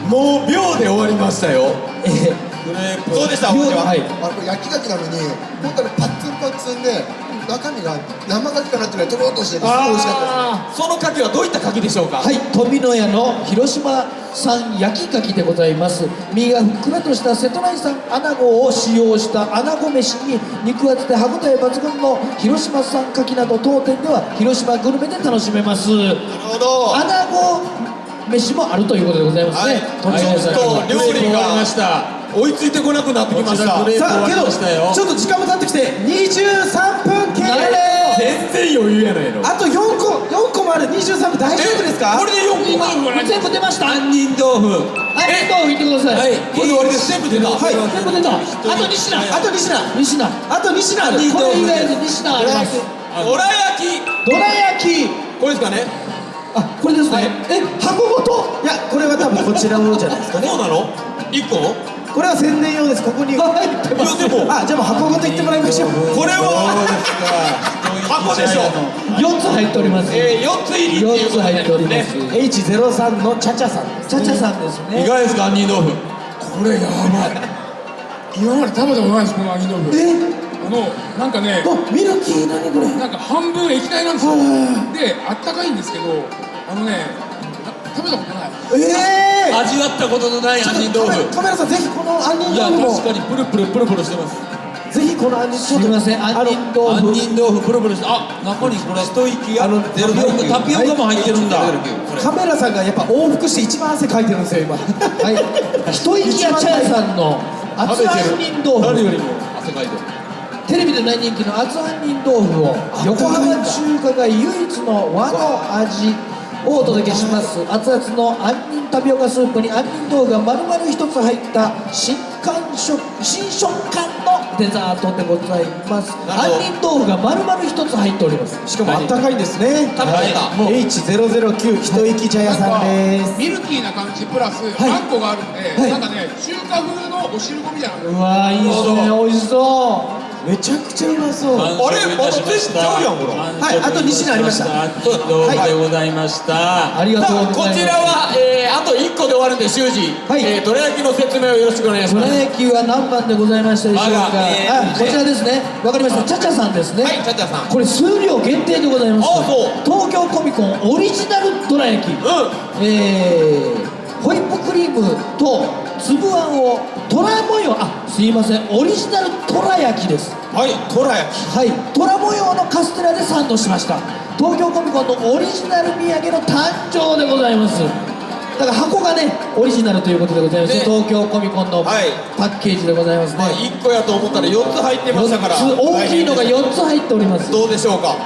もう秒で終わりましたよ。えークレープ。そうでしたは。い。あこれ焼き牡蠣なのに本当にパッツンパッツンで中身が生牡蠣かなってぐらいとろっとしててすごい美味しかったです。その柿はどういった柿でしょうかはい富野屋の広島産焼き牡蠣でございます。身がふっくらとした瀬戸内産アナゴを使用したアナゴ飯に肉厚で歯ごたえ抜群の広島産牡蠣など当店では広島グルメで楽しめます。なるほど。アナゴ飯もあるということでございますね、はい。ちょっと料理がました追いついてこなくなってきました。さあけどちょっと時間も経ってきて23分経全然余裕やないの。あと4個4個もある。23分大丈夫ですか？これで4個今全部出ました？杏仁豆腐ありがとう言ってください。はい。これで終わりです。全部出た。はい。全部出た。あと2品。あと2品2品。あと2品ある。杏仁これ以外で2品あります。どら焼き。どら焼き。これですかね。あこれですね、え箱ごと？いやこれは多分こちらのじゃないですかね。そうなの ?1 個？これは宣伝用です。ここに。入ってますいやでもあじゃあもう箱ごといってもらいましょう。これは箱でしょ4つ入っております。えー、4つ入りっていう4つ入っておりまりますすね H03 のチャチャさん。チャチャさんですね。いかがですか杏仁豆腐？これやばい。今まで食べたことないですこの揚げ豆腐。え？あのなんかねあミルキー？何これ？なんか半分液体なんですよ。はであったかいんですけどあのねな食べたことないええ味わったことのない杏仁豆腐。カメラさんぜひこの杏仁いや豆腐も。確かにプルプルプルプルしてます。ぜひこの杏仁すみません杏仁豆腐。杏仁豆腐プルプルしてあ中にこれ一息がタピオカタピオカも入ってるんだ。カメラさんがやっぱ往復して一番汗かいてるんですよ今。[laughs] はい。一息屋茶屋さんの厚杏仁豆腐。誰よりも。汗かいてるテレビで大人気の厚杏仁豆腐を横浜中華街唯一の和の味をお届けします。熱々の杏仁タピオカスープに杏仁豆腐が丸々一つ入った新感触新食感のデザートでございます。杏仁豆腐が丸々一つ入っております。しかもあったかいんですね。食べてた。もう H009 一息茶屋さんです。ミルキーな感じプラス、い。あんこがあるんで、はい。なんかね中華風のお汁粉みたいな。のうわーいいですね美味しそう。めちゃくちゃうまそう。あれ？また。全然ちゃうやんこれ。はいあと二品ありました。杏仁豆腐でございました。ありがとうこございます。ちらは、えー、あと1個で終わるんで修二、はい。えー、どら焼きの説明をよろしくお願いしどらます焼きは何番でございましたでしょうか、えーあこちらですね。わかりました。チャチャさんですね。はいチャチャさん。これ数量限定でございます。あそう。東京コミコンオリジナルどら焼き。うえー、ホイップクリームと粒あんを虎模様。あすいません。オリジナル虎焼きです。んはいどら焼き。はい。虎模様のカステラでサンドしました。東京コミコンのオリジナル土産の誕生でございます。だから箱がねオリジナルということでございます、ね。東京コミコンのはい。パッケージでございますね、まあ1個やと思ったら4つ入ってましたから。4つ。大きいのが4つ入っております。どうでしょうか？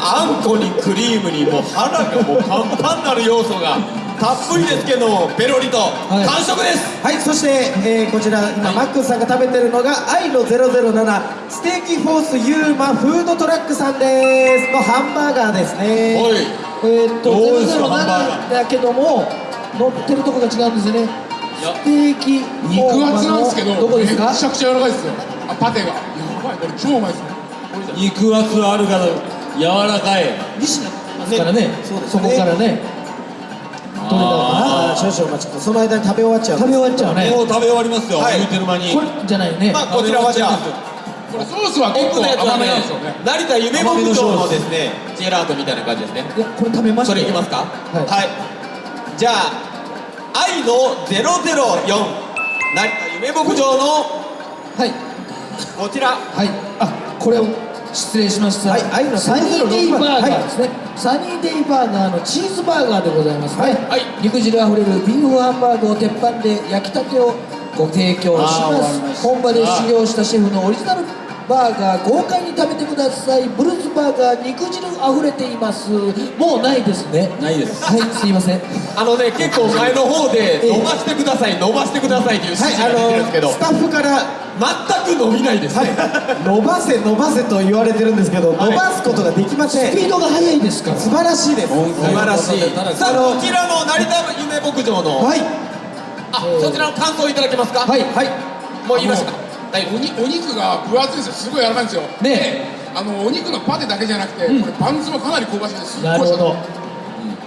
あんこにクリームにもう腹がもうパンパンになる要素がたっぷりですけどもペロリとい。完食です、はいそして、えーこちら今、マックスさんが食べてるのが愛の007ステーキフォースユーマフードトラックさんです。のハンバーガーですね。おい。えーっとどうですか？ハンバーガ007だけども乗ってるとこが違うんですよね。や。ステーキ肉厚なんですけどどこですか？めちゃくちゃ柔らかいですよ。あパテが。やばいこれ超うまいですね肉厚あるから柔らかい。西野ですからねそうですね。そこからね取れたのかあー少々お待ちください。その間に食べ終わっちゃうな食べ終わっちゃうね。もう食べ終わりますよ、はい。言うてる間に。これじゃないよね。まあこちらはじゃあこれソースは結構甘めねなんですよね成田夢牧場のですねジェラートみたいな感じですね。いやこれ食べましたよ。それいきますか？はい。はい、じゃあ愛の004成田夢牧場のはい。こちら。はい。あこれを失礼しました、はい愛のサニーデイバーガはいーですね、サニーデイバーガーのチーズバーガーでございます。ね、はい。肉汁あふれるビーフハンバーグを鉄板で焼きたてをご提供します。本場で修行したシェフのオリジナルバーガー豪快に食べてください。ブルースバーガー肉汁あふれています。もうないですね。ないです。はいすいません。あのね結構前の方で伸ばしてください伸ばしてくださいという指はい示が出てるんですけど、あのスタッフから全く伸びないですね、伸ばせ伸ばせと言われてるんですけど、伸ばすことができません。スピードが速いですから。素晴らしいです。素晴らしい。さあこちらの成田夢牧場の、はい。あそちらの感想いただけますか？はいはい。もう言いましたおにお肉が分厚いんですよ。すごい柔らかいんですよ。ねであのお肉のパテだけじゃなくて、これバンズもかなり香ばしいですすっごいなるほど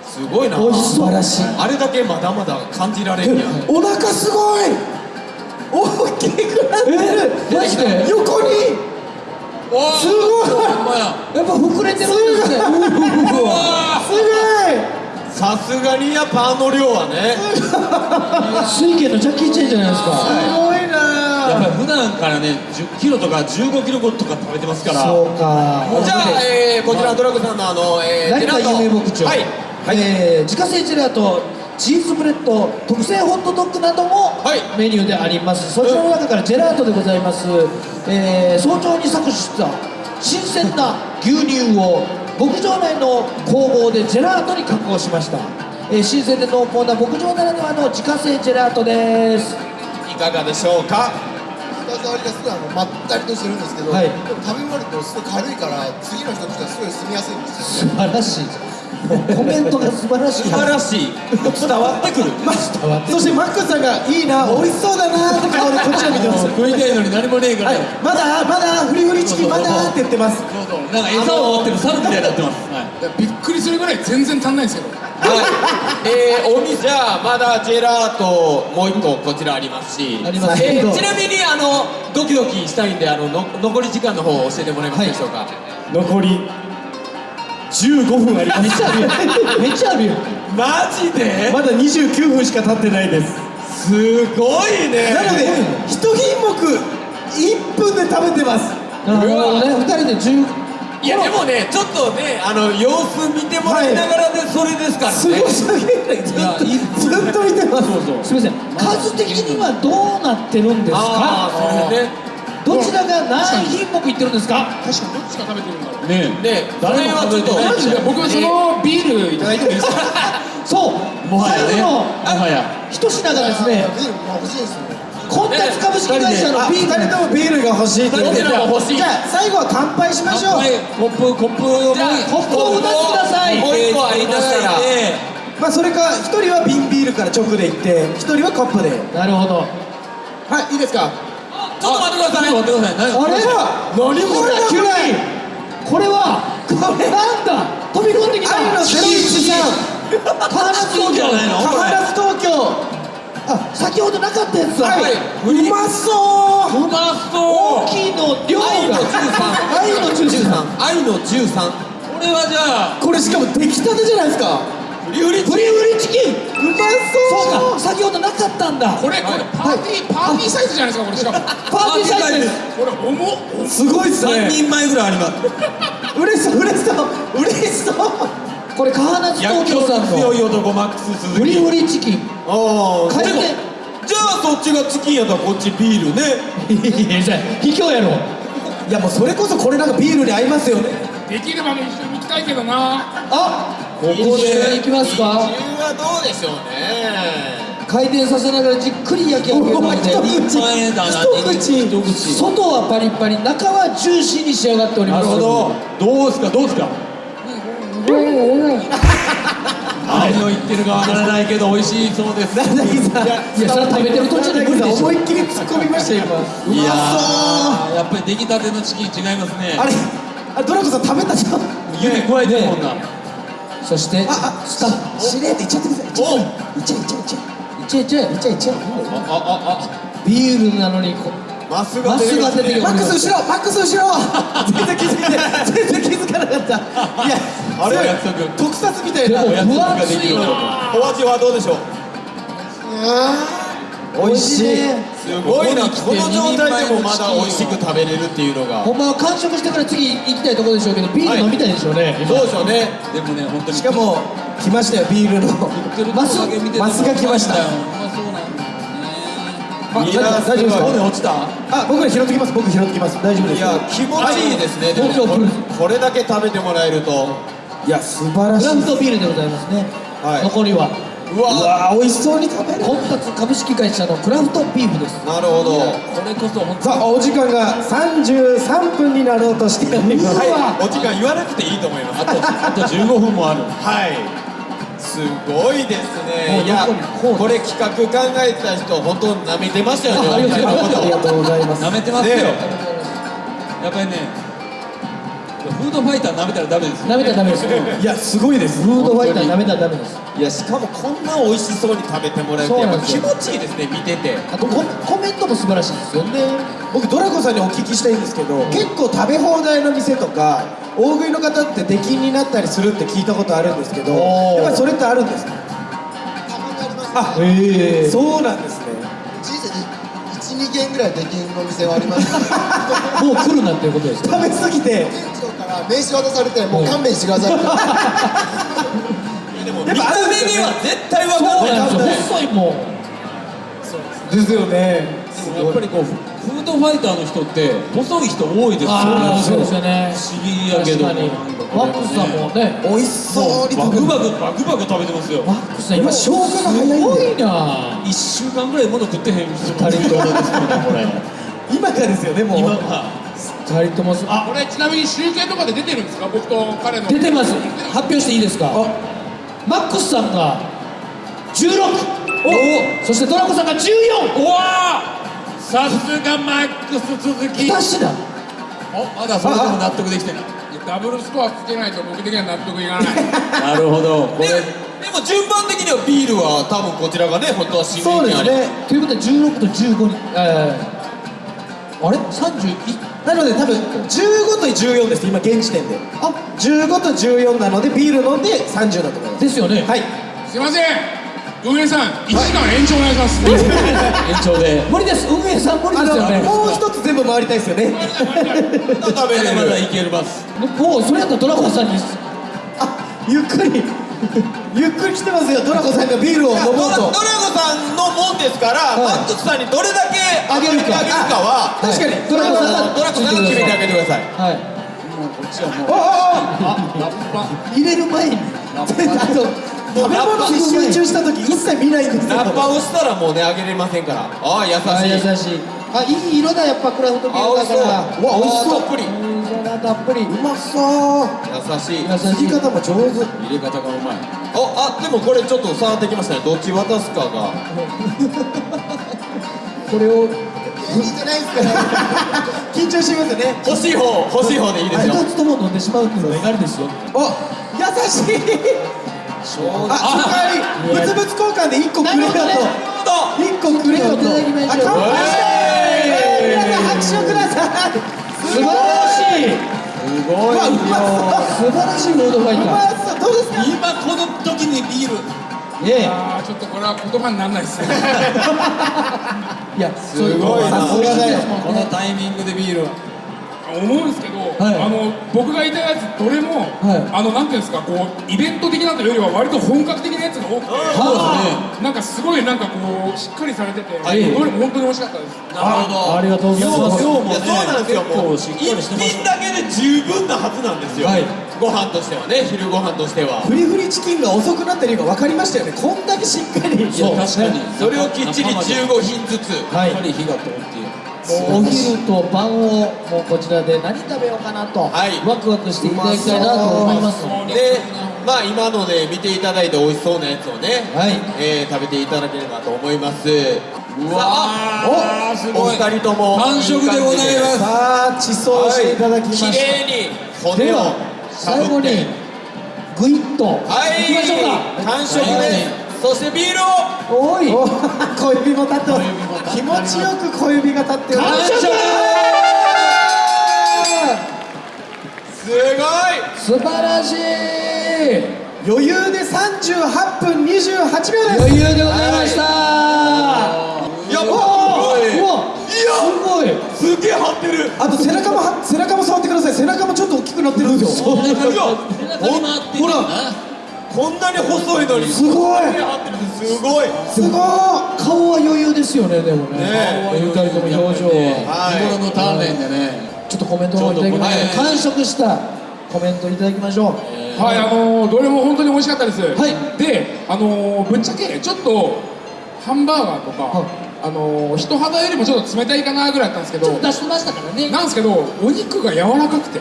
すごいな。美味しそう。素晴らしい。あれだけまだまだ感じられるやんお腹すごい大きくなってる。えマジで横に。おすごい。ややっぱ膨れてるんですね。すごい。さすがにやっぱあの量はね。水拳のジャッキー・チェンじゃないですか。すごいやっなぱり普段からね10キロとか15キロとか食べてますから。そうか。じゃあ、えー、こちらのドラッグさんのあの、えー、成田ジェラート。夢牧場、はい。えー自家製ジェラートチーズブレッド特製ホットドッグなどもはい。メニューであります、そちらの中からジェラートでございます、えー早朝に搾取した新鮮な牛乳を牧場内の工房でジェラートに加工しました、えー新鮮で濃厚な牧場ならではの自家製ジェラートです。いかがでしょうか？舌触りがすごいあのまったりとしてるんですけど、はい。でも食べ終わるとすごい軽いから次の人としてはすごい住みやすいんですよ素晴らしいコメントが素晴らしい。素晴らしい。伝わってくる。[laughs] 伝わってそしてマックスさんがいいな美味しそうだなって顔でこっちを見てます。[laughs] 食いたいのに何もねえから、はい。まだまだフリフリチキンまだって言ってます。そうそう。なんか餌を持ってる猿みたいになってます、はい。びっくりするぐらい全然足んないんですけどはい、えー、お店じゃあまだジェラートもう一個こちらありますし。あります。えーちなみにあのドキドキしたいんであのの残り時間の方を教えてもらえますでしょうか、残り15分ありめっちゃあるよめっちゃあるよマジで？まだ29分しか経ってないです。すごいね。なので一品目1分で食べてます。なるほどね二人で10いやでもねちょっとねあの様子見てもらいながらでそれですからね、すごすぎる。ずっとずっと見てます。すみません。数的にはどうなってるんですあかあそれでねどちらが何品目いってるんですか？確かにどっちが食べてるんだろう。ねねそれはちょっとマジで僕そのビールいただいてもいいですか？そう。もはやね。最後のもはや。一品がですねビールも欲しいですよねコンタツ株式会社のビール。人ともビールが欲しいとい。うじゃあ最後は乾杯しましょう。コップコップをじゃあコップをお出しください。もう一個ありましたらまあそれか一人は瓶ビールから直でいって一人はコップで。なるほど。はいいいですか？ちょっと待ってください。待ってくだ。さい何あれ何これだ急にこれはこれなんだ？飛び込んできた。愛の東京東京。あ先ほどなかったやつだ、はい。うまそう。うまそう。大きいの量が。愛の13愛の13愛の13これはじゃあ。これしかも出来たてじゃないですかフリフリフリフリチキン。うまそう。そうか先ほどなかったんだ。これこれパーティー、パーティーサイズじゃないですかこれしかも。パーティーサイズ。ですこれ重っすごいっす3ね人前ぐらいあります。嬉しそう嬉しそう。嬉しそうこれ川夏薬東京さんの。局強い男マックス鈴フリ木フリチキン。ああ回転じゃあそっちがチキンやったらこっちビールね。いやじゃあ卑怯やろ。いやもうそれこそこれなんかビールに合いますよね。できればね一緒に行きたいけどな。あここで。行きますかはどうでしょうね。回転させながらじっくり焼き上げるので [laughs] 一口。一口。外はパリパリ中はジューシーに仕上がっております。なるほど。どうですか？どうですか？何を言ってるかわからないけど美味しいそうです。なぎさん。いやそれは食べてる途中で無理でしょ。思いっきり突っ込みましたよ今いやーやっぱり出来たてのチキン違いますね。あれあドラコさん食べたじゃん。指加えてるもんなそしてああスタッフしれっていっちゃってください。いっちゃいっちゃい。っちゃいいっちゃいっちゃいいっちゃいっちゃいああビールなのにこあマスがマスが出てきマックますス後ろマックス後ろ全然気づいて全然気づかなかったいやあれすごい約束特撮みたいなお味はどうでしょう美味しい。すごいな。この状態でもまだ美味しく食べれるっていうのが。ほんまは完食してから次行きたいところでしょうけどビール飲みたいでしょうね、今そうでしょうね。でもね本当に。しかも来ましたよビールの。マスマスが来ました。うまそうなんあ大丈夫大丈夫です落ちた。あ僕ら拾ってきます。僕拾ってきます。大丈夫ですいや気持ちいいですねでも東京来るこれだけ食べてもらえると。いや素晴らしい。クラフトビールでございますね、はい。残りはうわうわー美味しそうに食べる。コンタツ株式会社のクラフトビーフです。なるほど。これこそ本当さあお時間が33分になろうとしております。はいお時間言わなくていいと思います。あとあと15分もある。はい。すごいですね。いやこれ企画考えてた人本当舐めてましたよねあありがとうございますありがとうございます舐めてますよねやっぱりねフードファイター舐めたらダメです。よ舐めたらダメです。いやすごいです。フードファイター舐めたらダメですいやしかもこんな美味しそうに食べてもらえてやっぱ気持ちいいですね見てて。あとココメントも素晴らしいですよ。ね僕ドラコさんにお聞きしたいんですけど結構食べ放題の店とか大食いの方って出禁になったりするって聞いたことあるんですけどやっぱりそれってあるんですか？あええそうなんですね。人生で12軒ぐらいできんの店はあります。[laughs] もう来るなっていうことです食べ過ぎて名刺渡されてもう勘弁してください。[laughs] でも見た目には絶対分かない。そうなんですよ細いもん。そうですよね。やっぱりこうフードファイターの人って細い人多いですよね。そうですね。不思議やけどワックスさんもね美味しそうにバクバババ食べてますよ。ワックスさん今消化が早いすごいな。一週間ぐらいも食ってへん。人とですけどこれ。[laughs] 今からですよねもう。今二人ともあこれちなみに集計とかで出てるんですか？僕と彼の。出てます。発表していいですか？マックスさんが16おお。そしてドラコさんが14おおさすがマックス続き。2品おまだそれでも納得できてない。ダブルスコアつけないと僕的には納得いかない。[laughs] なるほど。これ。でも順番的にはビールは多分こちらがね本当は新メニューそうですね。ということで16と15にええ、あれ？31なので多分15と14です今現時点で。あ15と14なのでビール飲んで30だと思います。ですよね。はい。すいません。運営さん1時間延長お願いします。延長で。[laughs] 無理です。運営さん無理あですよね。のもう一つ全部回りたいですよね。食べれる。まだいけ [laughs] ますもうそれやったらドラコさんに。あゆっくり [laughs] ゆっくり来てますよ。ドラコさんがビールを飲もうと。ドラゴさんのもんですから、マックスさんにどれだけあげるか。あげるかは確かに。ドラコさんがドラゴさんが決めてあげてください。はい。おおお入れる前に。あと食べ物に集中した時一切見ないんですよ。ラッパをしたらもうねあげれませんから。ああ優しい。あ優しいあいい色だやっぱクラフトビールだからわ美味しそう。たっぷり。たっぷり。うまそう。優しい。切り方も上手。入れ方がうまい。ああでもこれちょっと触ってきましたね。どっち渡すかが。[laughs] これをいいじゃないですか [laughs] 緊張しますよね。欲しい方欲しい方でいいですよ。2つとも飲んでしまうっていうのは意外ですよお優しい。あその代わり物々交換で1個くれよと。なる1個くれよと。乾杯して皆さん拍手をください素晴らしい。すごい。うわうまそう素晴らしいロードファイうタまそう。どうですか今この時にビールーいえあーちょっとこれは言葉にならないですねいやすごいな。さすがだよ。このタイミングでビール思うんですけどはい。あの僕がいたやつどれも、はい。あのなんていうんですかこうイベント的なというよりは割と本格的なやつが多くてはなんかすごいなんかこうしっかりされてて、い。どれも本当に美味しかったです。なるほど。ありがとうございます。量もねそうなんですよもう。結構しっかりしてま一す品だけで十分なはずなんですよ、はい。ご飯としてはね昼ご飯としては。フリフリチキンが遅くなってるのが分かりましたよね。こんだけしっかり。そう。確かに。それをきっちり15品ずつ。はい。やっぱり火が通っていうお昼と晩をもうこちらで何食べようかなと、はい。ワクワクしていただきたいなと思います。のででまあ今のね見ていただいて美味しそうなやつをね、はい。えー食べていただければと思います。うわーすおごい。二人とも完食でございます。さあ地層していただきま綺した、麗に骨をでは最後にグイッとはい。いきましょうか。完食です。そしてビールを。おい。お小指も立ってます気持ちよく小指が立っております。すごい。素晴らしい。余裕で38分28秒です。余裕でございました。やっおぱーうわすごい。すげえ張ってる。あと背中もは背中も触ってください。背中もちょっと大きくなってるんですよ。いやほらこんなに細いのに。すごい。すごい。すごい。顔は余裕ですよねでもね。ねお二人とも表情は。はい。日頃の鍛錬でねちょっとコメントの方いただきましょう完食したコメントいただきましょう。はい、あのーどれも本当に美味しかったです、はい。で、あのーぶっちゃけちょっとハンバーガーとか、はいあのー人肌よりもちょっと冷たいかなぐらいだったんですけどちょっと出してましたからね。なんですけどお肉が柔らかくて、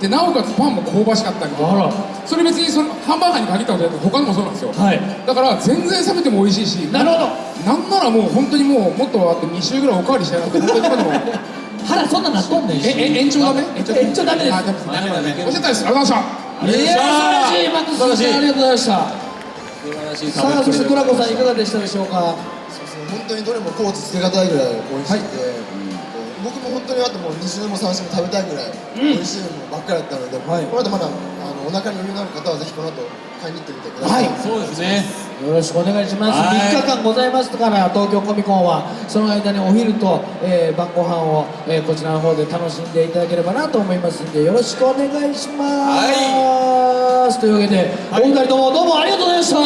でなおかつパンも香ばしかったりとかそれ別にそのハンバーガーに限ったことじゃなくて他にもそうなんですよ、はい。だから全然冷めても美味しいしなるほど。なんならもう本当にもうもっとあって2週ぐらいおかわりしたいなって本当に今でも。腹そんななっとんねん。しええ延長ダメ？延長ダメ？ですあダメです。ダメだね美味しかったです。ありがとうございました。いや素晴らしいマックスさんありがとうございました。素晴らしいさあそしてトラコさんいかがでしたでしょうか？本当にどれもコーツつけがたいぐらい美味しくて、僕も本当にあともう2週も3週も食べたいぐらい美味しいものばっかりだったので、はい。この後まだあのお腹に余裕のある方はぜひこの後買いに行ってみてください、はいそうですね。よろしくお願いします、はい。3日間ございますから東京コミコンはその間にお昼と、えー晩ご飯を、えーこちらの方で楽しんでいただければなと思いますんでよろしくお願いします、というわけで、お二人ともどうもありがとうございました。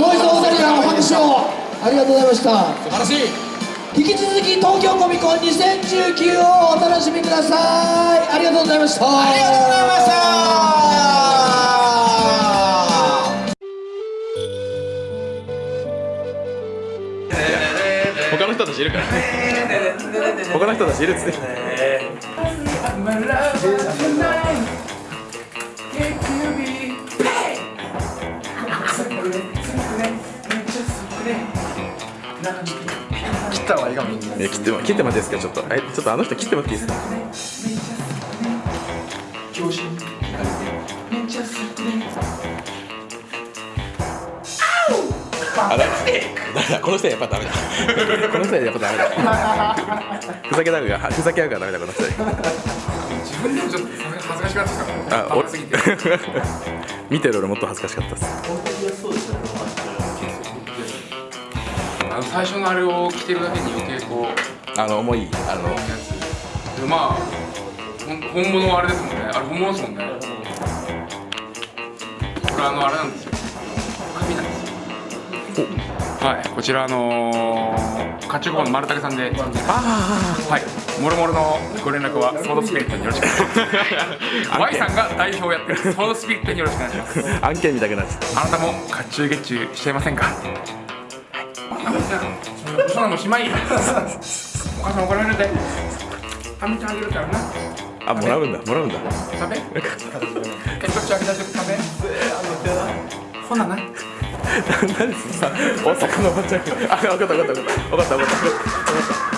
もう一度お二人のお話をありがとうございました。素晴らしい。引き続き東京コミコン2019をお楽しみください。ありがとうございました。ありがとうございました。他の人たちいるから。他の人たちいるっつって [laughs] 切った方がいいかもいや切っても切ってもらっていいですかちょっと。えちょっとあの人切ってもらっていいですか？あだだだこの人はやっぱダメだ。[laughs] この人はやっぱダメだ。ふざけたがふざけ合うからダメだこの人。自分でもちょっと恥ずかしかったですから。あお甘すぎて見てる俺もっと恥ずかしかったですの最初のあれを着てるだけに余計こうあの重いあのやつ。でまあ本物はあれですもんね。あれ本物ですもんね。これあのあれなんですよ。紙なんですよ。はいこちらあのー、甲冑工房の丸竹さんで。はいもろもろのご連絡はソードスピリットによろしくお願いします。Y さんが代表をやってるソードスピリットによろしくお願いします。案件見たくなっちゃっあなたも甲冑月中しちゃいませんか？そんなのしまいお母さん怒られるで。あみちゃんあげるからな。たあもらうんだ。もらうんだ。食べ。一口あげた時食べ。ほなな何ですか大阪の。おばちゃんあ分かった分かった分かった。分かった。分かった。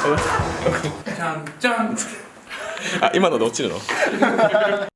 分かった。分かったじゃんじゃんあ今ので落ちるの？